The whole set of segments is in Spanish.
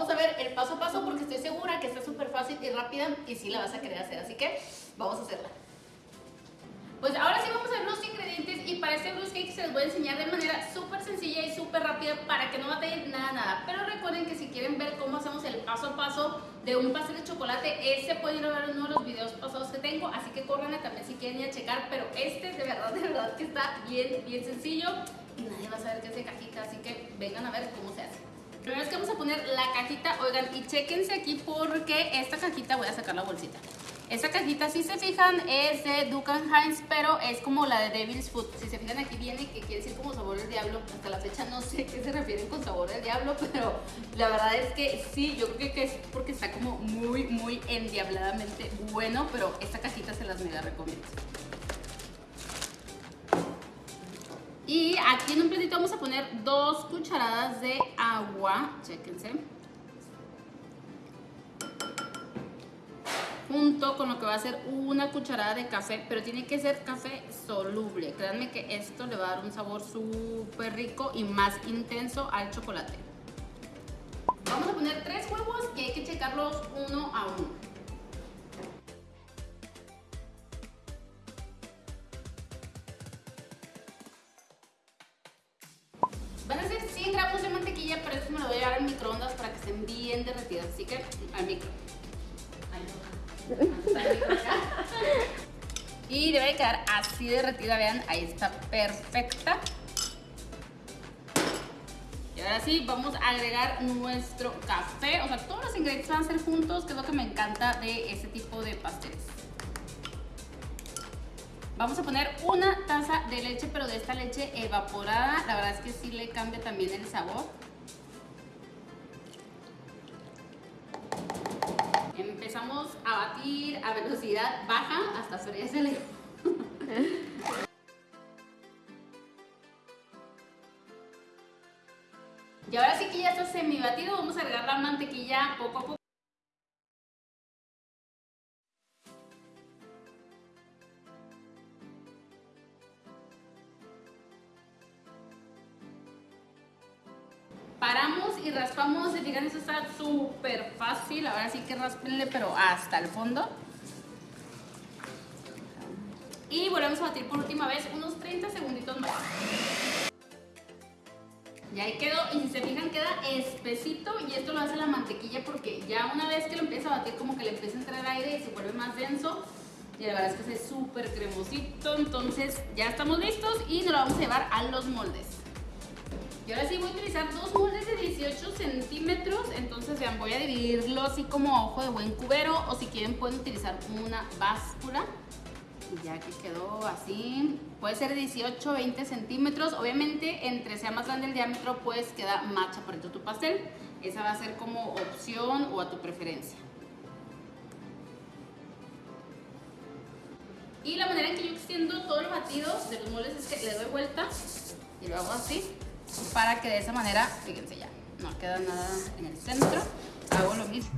vamos a ver el paso a paso porque estoy segura que está súper fácil y rápida y sí la vas a querer hacer. Así que vamos a hacerla. Pues ahora sí vamos a ver los ingredientes y para este bruce cake se los voy a enseñar de manera súper sencilla y súper rápida para que no batallen nada, nada. Pero recuerden que si quieren ver cómo hacemos el paso a paso de un pastel de chocolate, ese pueden ir a ver uno de los videos pasados que tengo, así que corran también si quieren ir a checar, pero este de verdad, de verdad que está bien, bien sencillo y nadie va a saber qué es de cajita, así que vengan a ver cómo se hace. Primero es que vamos a poner la cajita, oigan, y chequense aquí porque esta cajita voy a sacar la bolsita. Esta cajita, si se fijan, es de Duke Heinz, pero es como la de Devil's Food. Si se fijan aquí viene que quiere decir como sabor del diablo. Hasta la fecha no sé qué se refieren con sabor del diablo, pero la verdad es que sí, yo creo que es porque está como muy, muy endiabladamente bueno, pero esta cajita se las mega recomiendo. Y aquí en un platito vamos a poner dos cucharadas de agua, chéquense. junto con lo que va a ser una cucharada de café, pero tiene que ser café soluble. Créanme que esto le va a dar un sabor súper rico y más intenso al chocolate. Vamos a poner tres huevos y hay que checarlos uno a uno. Microondas para que estén bien derretidas, así que al micro. Y debe quedar así derretida, vean, ahí está perfecta. Y ahora sí, vamos a agregar nuestro café. O sea, todos los ingredientes van a ser juntos, que es lo que me encanta de este tipo de pasteles. Vamos a poner una taza de leche, pero de esta leche evaporada. La verdad es que sí le cambia también el sabor. Empezamos a batir a velocidad baja hasta freírse Y ahora sí que ya está semi batido, vamos a agregar la mantequilla poco a poco. Paramos y raspamos, se fijan, eso está súper fácil. Ahora sí que raspenle, pero hasta el fondo. Y volvemos a batir por última vez unos 30 segunditos más. Ya ahí quedó, y si se fijan queda espesito y esto lo hace la mantequilla porque ya una vez que lo empieza a batir como que le empieza a entrar aire y se vuelve más denso y la verdad es que es súper cremosito, entonces ya estamos listos y nos lo vamos a llevar a los moldes. Y ahora sí voy a utilizar dos moldes de 18 centímetros, entonces vean, voy a dividirlo así como ojo de buen cubero o si quieren pueden utilizar una báscula. Y ya que quedó así, puede ser 18 20 centímetros, obviamente entre sea más grande el diámetro pues queda más chaparrito tu pastel, esa va a ser como opción o a tu preferencia. Y la manera en que yo extiendo todos los batidos de los moldes es que le doy vuelta y lo hago así para que de esa manera, fíjense ya, no queda nada en el centro, hago lo mismo.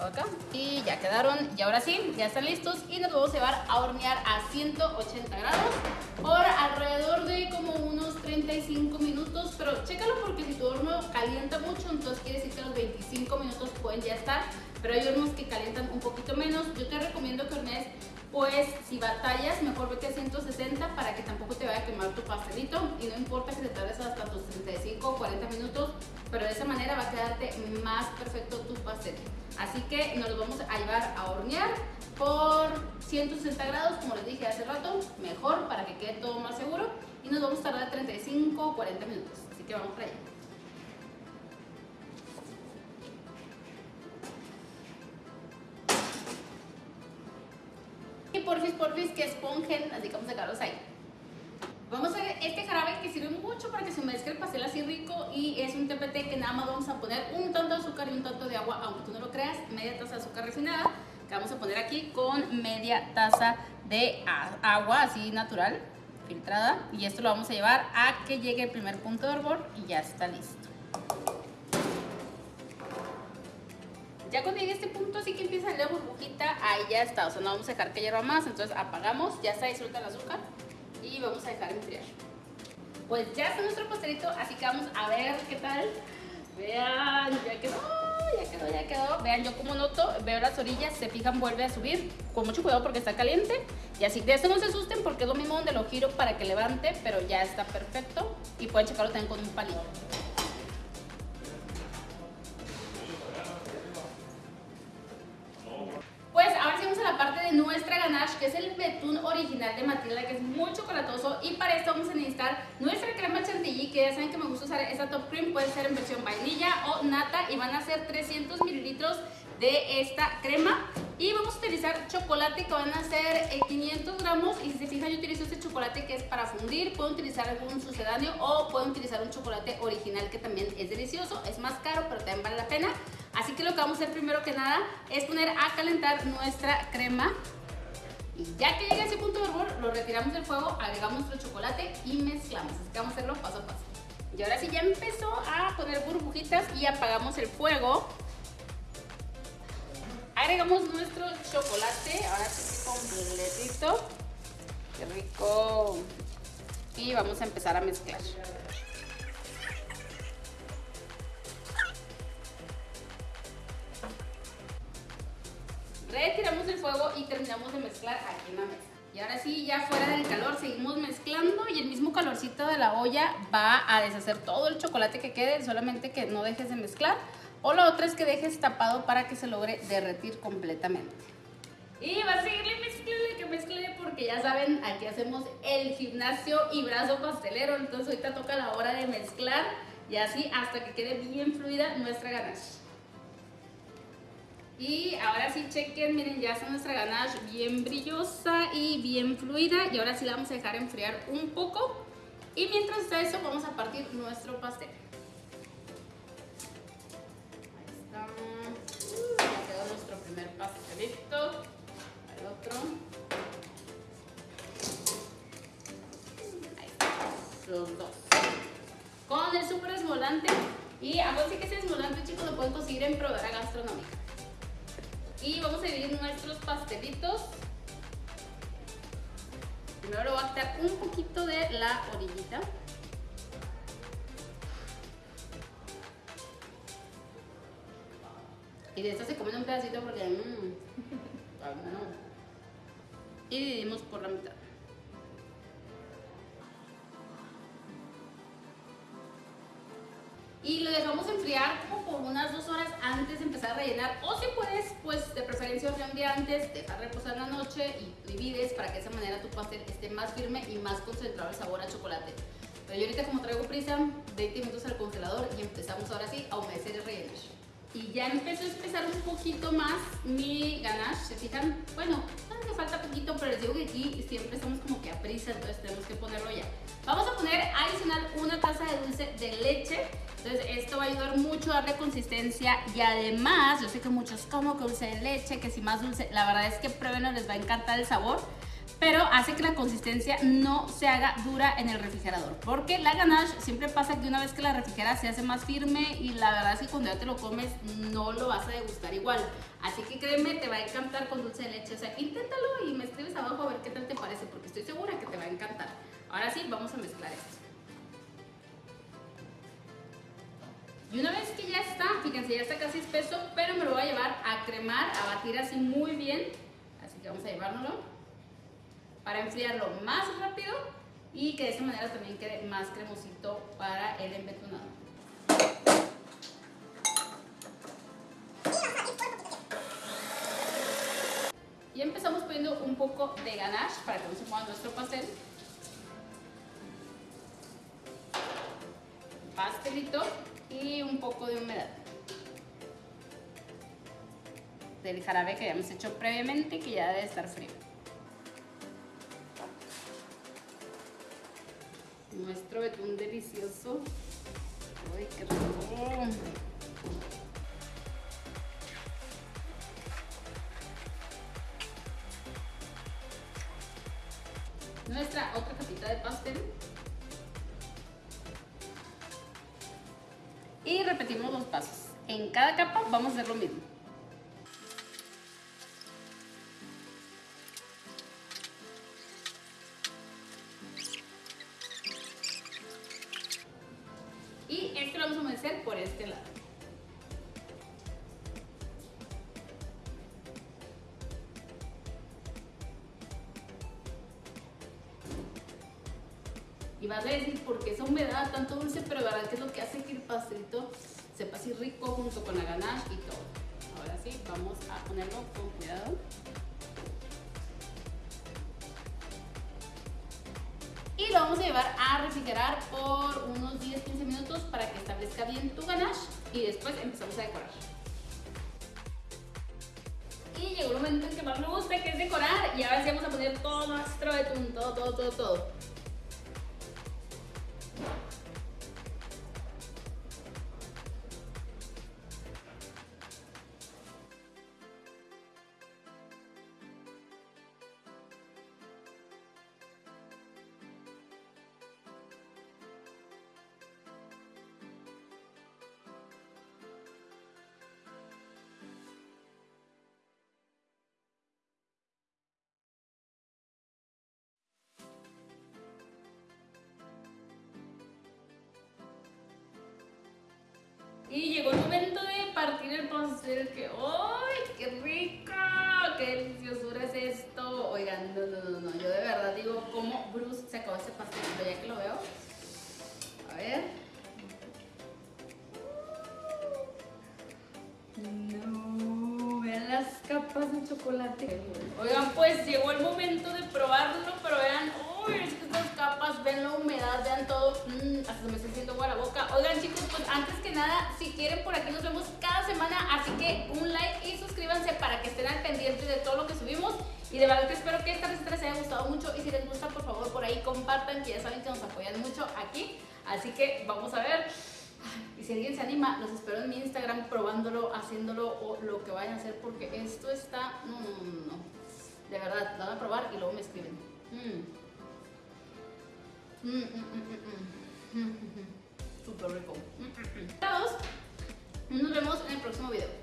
Acá. Y ya quedaron, y ahora sí, ya están listos. Y nos vamos a llevar a hornear a 180 grados por alrededor de como unos 35 minutos, pero chécalo porque si tu horno calienta mucho, entonces quiere decir que los 25 minutos pueden ya estar, pero hay hornos que calientan un poquito menos. Yo te recomiendo que hornees pues si batallas, mejor vete a 160 para que tampoco te vaya a quemar tu pastelito y no importa que te tardes hasta tus 35 o 40 minutos, pero de esa manera va a quedarte más perfecto tu pastel. Así que nos lo vamos a llevar a hornear por 160 grados, como les dije hace rato, mejor para que quede todo más seguro y nos vamos a tardar 35 o 40 minutos, así que vamos para allá. Porfis, porfis, que esponjen, así a sacarlos ahí. Vamos a hacer este jarabe que sirve mucho para que se humedezca el pastel así rico y es un TPT que nada más vamos a poner un tanto de azúcar y un tanto de agua, aunque tú no lo creas, media taza de azúcar refinada que vamos a poner aquí con media taza de agua así natural, filtrada y esto lo vamos a llevar a que llegue el primer punto de hervor y ya está listo. Ya cuando llegue a este punto, así que empieza la burbujita, ahí ya está. O sea, no vamos a dejar que hierva más. Entonces apagamos, ya está disuelta el azúcar y vamos a dejar enfriar. Pues ya está nuestro pastelito, así que vamos a ver qué tal. Vean, ya quedó, ya quedó, ya quedó. Vean, yo como noto, veo las orillas, se fijan, vuelve a subir. Con mucho cuidado porque está caliente. Y así, de esto no se asusten porque es lo mismo donde lo giro para que levante, pero ya está perfecto. Y pueden checarlo también con un palito. Que es el betún original de Matilda, que es muy chocolatoso. Y para esto vamos a necesitar nuestra crema chantilly, que ya saben que me gusta usar esta top cream, puede ser en versión vainilla o nata. Y van a ser 300 mililitros de esta crema. Y vamos a utilizar chocolate que van a ser 500 gramos. Y si se fijan, yo utilizo este chocolate que es para fundir. Pueden utilizar algún sucedáneo o pueden utilizar un chocolate original que también es delicioso. Es más caro, pero también vale la pena. Así que lo que vamos a hacer primero que nada es poner a calentar nuestra crema. Y ya que llegue a ese punto de hervor, lo retiramos del fuego, agregamos nuestro chocolate y mezclamos. Así que vamos a hacerlo paso a paso. Y ahora sí ya empezó a poner burbujitas y apagamos el fuego. Agregamos nuestro chocolate, ahora sí completito. Qué rico. Y vamos a empezar a mezclar. Retiramos el fuego y terminamos de mezclar aquí en la mesa. Y ahora sí, ya fuera del calor, seguimos mezclando y el mismo calorcito de la olla va a deshacer todo el chocolate que quede, solamente que no dejes de mezclar. O la otra es que dejes tapado para que se logre derretir completamente. Y va a seguirle mezclele, que mezcle porque ya saben, aquí hacemos el gimnasio y brazo pastelero. Entonces ahorita toca la hora de mezclar y así hasta que quede bien fluida nuestra ganache. Y ahora sí chequen, miren, ya está nuestra ganache bien brillosa y bien fluida. Y ahora sí la vamos a dejar enfriar un poco. Y mientras está eso, vamos a partir nuestro pastel. Ahí está. Ya quedó nuestro primer pastelito. El otro. Ahí está. Los dos. Con el super esmolante. Y algo así que ese esmolante, chicos, lo pueden conseguir en Prodera Gastronómica. Y vamos a dividir nuestros pastelitos. Primero lo voy a quitar un poquito de la orillita. Y de esta se comen un pedacito porque... Mmm, no. Y dividimos por la mitad. y lo dejamos enfriar por unas dos horas antes de empezar a rellenar o si puedes, pues de preferencia un día antes, dejar reposar la noche y divides para que de esa manera tu pastel esté más firme y más concentrado el sabor a chocolate. Pero yo ahorita como traigo prisa, 20 minutos al congelador y empezamos ahora sí a humedecer y rellenar. Y ya empezó a espesar un poquito más mi ganache, ¿se fijan? Bueno, me falta poquito, pero les digo que aquí siempre estamos como que a prisa, entonces tenemos que ponerlo ya. Vamos a poner adicional una taza de dulce de leche entonces esto va a ayudar mucho a darle consistencia y además, yo sé que muchos como que dulce de leche, que si más dulce, la verdad es que pruébenlo, les va a encantar el sabor pero hace que la consistencia no se haga dura en el refrigerador. Porque la ganache siempre pasa que una vez que la refrigeras se hace más firme y la verdad es que cuando ya te lo comes no lo vas a degustar igual. Así que créeme, te va a encantar con dulce de leche. O sea, inténtalo y me escribes abajo a ver qué tal te parece porque estoy segura que te va a encantar. Ahora sí, vamos a mezclar esto. Y una vez que ya está, fíjense, ya está casi espeso, pero me lo voy a llevar a cremar, a batir así muy bien. Así que vamos a llevárnoslo para enfriarlo más rápido y que de esta manera también quede más cremosito para el embetunado. Y empezamos poniendo un poco de ganache para que no se mueva nuestro pastel. Pastelito y un poco de humedad del jarabe que habíamos hecho previamente que ya debe estar frío. Nuestro betún delicioso. ¡Uy, qué rico! Nuestra otra capita de pastel. Y repetimos los pasos. En cada capa vamos a hacer lo mismo. Y vas a decir, ¿por qué esa humedad tanto dulce? Pero la verdad que es lo que hace que el pastelito sepa así rico junto con la ganache y todo. Ahora sí, vamos a ponerlo con cuidado. Y lo vamos a llevar a refrigerar por unos 10-15 minutos para que establezca bien tu ganache y después empezamos a decorar. Y llegó el momento en que más me gusta, que es decorar. Y ahora sí vamos a poner todo nuestro betún, todo, todo, todo, todo. Y llegó el momento de partir el pastel que ¡ay, qué rico! ¡Qué deliciosura es esto! Oigan, no, no, no, no, yo de verdad digo, ¿cómo Bruce se acabó ese pastelito ya que lo veo? A ver. No, vean las capas de chocolate. Oigan, pues llegó el momento de probarlo, pero vean, uy, es que estas capas, ven humedad, vean todo, mm, hasta me estoy haciendo agua la boca. Oigan chicos, pues antes que nada, si quieren por aquí nos vemos cada semana, así que un like y suscríbanse para que estén al pendiente de todo lo que subimos. Y de verdad que espero que esta receta les haya gustado mucho y si les gusta, por favor, por ahí compartan, que ya saben que nos apoyan mucho aquí. Así que vamos a ver. Y si alguien se anima, los espero en mi Instagram probándolo, haciéndolo o lo que vayan a hacer porque esto está... No, no, no, no. De verdad, lo van a probar y luego me escriben. Mm. Mm, mm, Súper rico. Nos vemos en el próximo video.